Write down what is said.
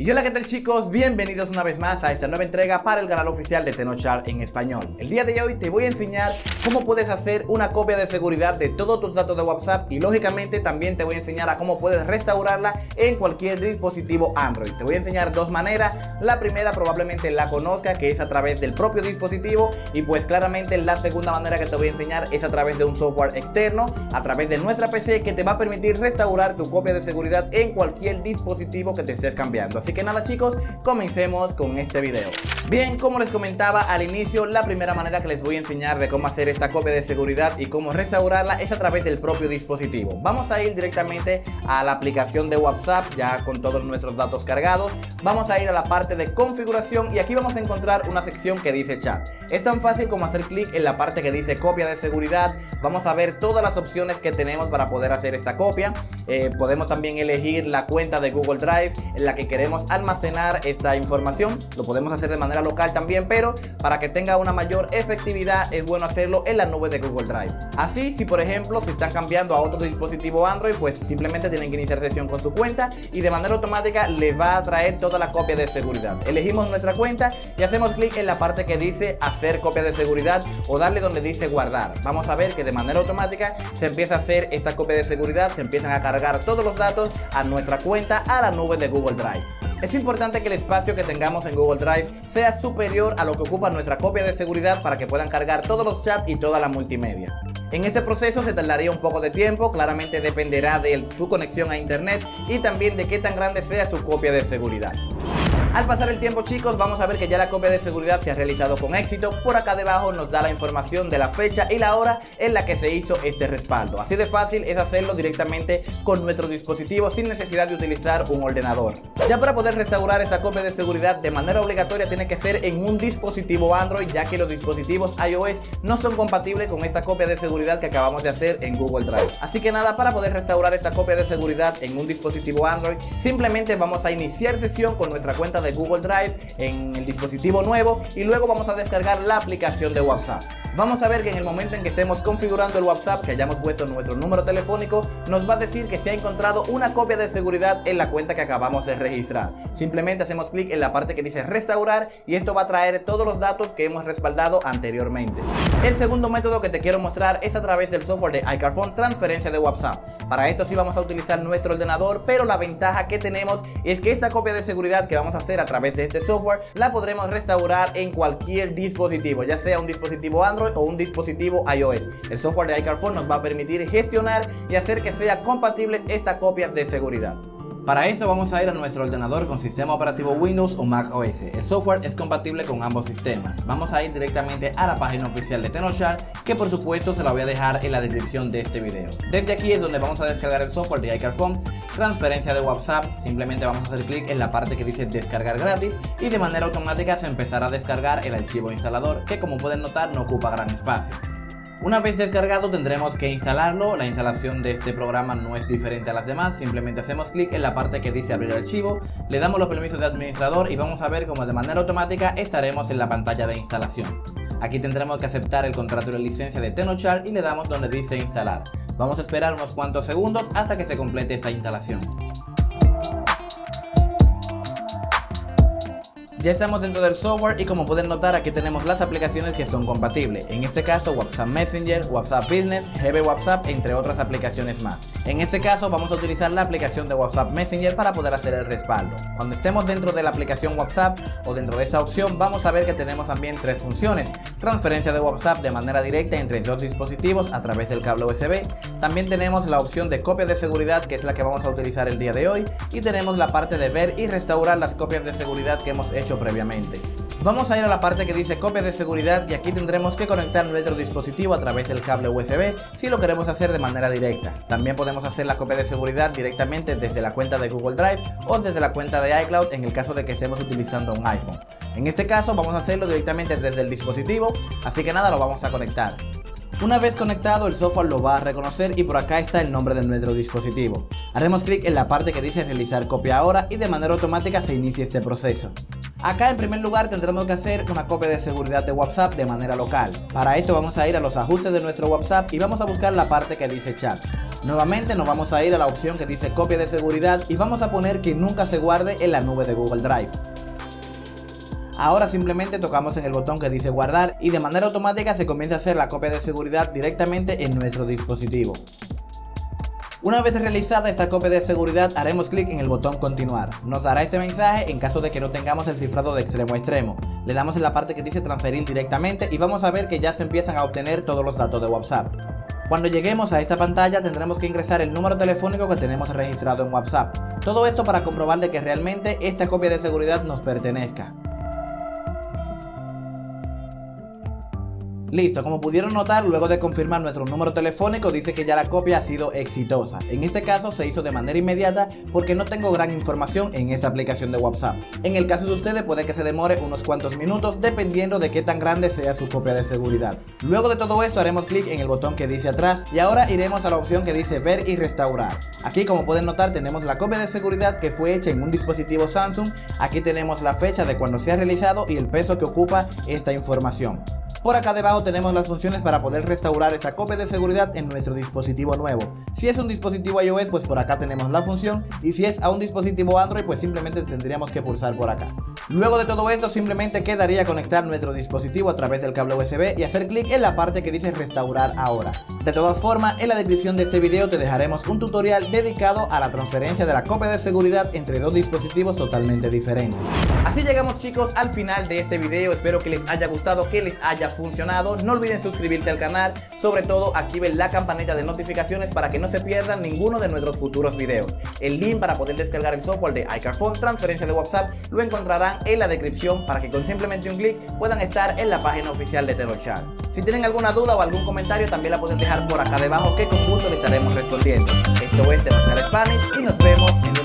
Y hola que tal chicos, bienvenidos una vez más a esta nueva entrega para el canal oficial de Tenochar en español. El día de hoy te voy a enseñar cómo puedes hacer una copia de seguridad de todos tus datos de WhatsApp Y lógicamente también te voy a enseñar a cómo puedes restaurarla en cualquier dispositivo Android. Te voy a enseñar dos maneras, la primera probablemente la conozca que es a través del propio dispositivo. Y pues claramente la segunda manera que te voy a enseñar es a través de un software externo A través de nuestra PC que te va a permitir restaurar tu copia de seguridad en cualquier dispositivo que te estés cambiando que nada chicos, comencemos con este video. Bien, como les comentaba al inicio, la primera manera que les voy a enseñar de cómo hacer esta copia de seguridad y cómo restaurarla es a través del propio dispositivo. Vamos a ir directamente a la aplicación de WhatsApp, ya con todos nuestros datos cargados. Vamos a ir a la parte de configuración y aquí vamos a encontrar una sección que dice chat. Es tan fácil como hacer clic en la parte que dice copia de seguridad. Vamos a ver todas las opciones que tenemos para poder hacer esta copia eh, Podemos también elegir la cuenta de Google Drive en la que queremos almacenar esta información. Lo podemos hacer de manera local también pero para que tenga una mayor efectividad es bueno hacerlo en la nube de Google Drive. Así si por ejemplo si están cambiando a otro dispositivo Android pues simplemente tienen que iniciar sesión con su cuenta y de manera automática les va a traer toda la copia de seguridad. Elegimos nuestra cuenta y hacemos clic en la parte que dice hacer copia de seguridad o darle donde dice guardar. Vamos a ver que de manera automática se empieza a hacer esta copia de seguridad se empiezan a cargar todos los datos a nuestra cuenta a la nube de Google Drive es importante que el espacio que tengamos en Google Drive sea superior a lo que ocupa nuestra copia de seguridad para que puedan cargar todos los chats y toda la multimedia. En este proceso se tardaría un poco de tiempo, claramente dependerá de su conexión a internet y también de qué tan grande sea su copia de seguridad. Al pasar el tiempo chicos vamos a ver que ya la copia de seguridad se ha realizado con éxito. Por acá debajo nos da la información de la fecha y la hora en la que se hizo este respaldo. Así de fácil es hacerlo directamente con nuestro dispositivo sin necesidad de utilizar un ordenador. Ya para poder restaurar esta copia de seguridad de manera obligatoria tiene que ser en un dispositivo Android Ya que los dispositivos iOS no son compatibles con esta copia de seguridad que acabamos de hacer en Google Drive. Así que nada, para poder restaurar esta copia de seguridad en un dispositivo Android Simplemente vamos a iniciar sesión con nuestra cuenta de Google Drive en el dispositivo nuevo y luego vamos a descargar la aplicación de WhatsApp. Vamos a ver que en el momento en que estemos configurando el WhatsApp, que hayamos puesto nuestro número telefónico, nos va a decir que se ha encontrado una copia de seguridad en la cuenta que acabamos de registrar. Simplemente hacemos clic en la parte que dice restaurar y esto va a traer todos los datos que hemos respaldado anteriormente. El segundo método que te quiero mostrar es a través del software de iCarphone transferencia de WhatsApp. Para esto sí vamos a utilizar nuestro ordenador, pero la ventaja que tenemos es que esta copia de seguridad que vamos a hacer a través de este software la podremos restaurar en cualquier dispositivo, ya sea un dispositivo Android o un dispositivo iOS. El software de iCarphone nos va a permitir gestionar y hacer que sea compatibles estas copias de seguridad. Para esto vamos a ir a nuestro ordenador con sistema operativo Windows o Mac OS. El software es compatible con ambos sistemas. Vamos a ir directamente a la página oficial de Tenochar, que por supuesto se la voy a dejar en la descripción de este video. Desde aquí es donde vamos a descargar el software de iCarphone, transferencia de WhatsApp, simplemente vamos a hacer clic en la parte que dice descargar gratis y de manera automática se empezará a descargar el archivo instalador, que como pueden notar no ocupa gran espacio. Una vez descargado tendremos que instalarlo, la instalación de este programa no es diferente a las demás, simplemente hacemos clic en la parte que dice abrir archivo, le damos los permisos de administrador y vamos a ver cómo de manera automática estaremos en la pantalla de instalación. Aquí tendremos que aceptar el contrato de licencia de Tenochar y le damos donde dice instalar. Vamos a esperar unos cuantos segundos hasta que se complete esta instalación. Ya estamos dentro del software y como pueden notar aquí tenemos las aplicaciones que son compatibles. En este caso WhatsApp Messenger, WhatsApp Business, GB WhatsApp entre otras aplicaciones más. En este caso vamos a utilizar la aplicación de WhatsApp Messenger para poder hacer el respaldo. Cuando estemos dentro de la aplicación WhatsApp o dentro de esta opción vamos a ver que tenemos también tres funciones. Transferencia de WhatsApp de manera directa entre dos dispositivos a través del cable USB. También tenemos la opción de copia de seguridad que es la que vamos a utilizar el día de hoy. Y tenemos la parte de ver y restaurar las copias de seguridad que hemos hecho previamente. Vamos a ir a la parte que dice copia de seguridad y aquí tendremos que conectar nuestro dispositivo a través del cable USB si lo queremos hacer de manera directa. También podemos hacer la copia de seguridad directamente desde la cuenta de Google Drive o desde la cuenta de iCloud en el caso de que estemos utilizando un iPhone. En este caso vamos a hacerlo directamente desde el dispositivo, así que nada, lo vamos a conectar. Una vez conectado el software lo va a reconocer y por acá está el nombre de nuestro dispositivo. Haremos clic en la parte que dice realizar copia ahora y de manera automática se inicia este proceso. Acá en primer lugar tendremos que hacer una copia de seguridad de WhatsApp de manera local. Para esto vamos a ir a los ajustes de nuestro WhatsApp y vamos a buscar la parte que dice chat. Nuevamente nos vamos a ir a la opción que dice copia de seguridad y vamos a poner que nunca se guarde en la nube de Google Drive. Ahora simplemente tocamos en el botón que dice guardar y de manera automática se comienza a hacer la copia de seguridad directamente en nuestro dispositivo. Una vez realizada esta copia de seguridad haremos clic en el botón continuar. Nos dará este mensaje en caso de que no tengamos el cifrado de extremo a extremo. Le damos en la parte que dice transferir directamente y vamos a ver que ya se empiezan a obtener todos los datos de WhatsApp. Cuando lleguemos a esta pantalla tendremos que ingresar el número telefónico que tenemos registrado en WhatsApp. Todo esto para comprobar de que realmente esta copia de seguridad nos pertenezca. Listo, como pudieron notar, luego de confirmar nuestro número telefónico dice que ya la copia ha sido exitosa. En este caso se hizo de manera inmediata porque no tengo gran información en esta aplicación de WhatsApp. En el caso de ustedes puede que se demore unos cuantos minutos dependiendo de qué tan grande sea su copia de seguridad. Luego de todo esto haremos clic en el botón que dice atrás y ahora iremos a la opción que dice ver y restaurar. Aquí como pueden notar tenemos la copia de seguridad que fue hecha en un dispositivo Samsung, aquí tenemos la fecha de cuando se ha realizado y el peso que ocupa esta información. Por acá debajo tenemos las funciones para poder restaurar esta copia de seguridad en nuestro dispositivo nuevo. Si es un dispositivo iOS pues por acá tenemos la función y si es a un dispositivo Android pues simplemente tendríamos que pulsar por acá. Luego de todo esto simplemente quedaría conectar nuestro dispositivo a través del cable USB y hacer clic en la parte que dice restaurar ahora. De todas formas en la descripción de este video te dejaremos un tutorial dedicado a la transferencia de la copia de seguridad entre dos dispositivos totalmente diferentes. Así llegamos chicos al final de este video, espero que les haya gustado, que les haya funcionado. No olviden suscribirse al canal, sobre todo activen la campanita de notificaciones para que no se pierdan ninguno de nuestros futuros videos. El link para poder descargar el software de iCarphone, transferencia de WhatsApp, lo encontrarán en la descripción para que con simplemente un clic puedan estar en la página oficial de Tenochar. Si tienen alguna duda o algún comentario también la pueden dejar por acá debajo que con gusto les estaremos respondiendo. Esto es Tenochar Spanish y nos vemos en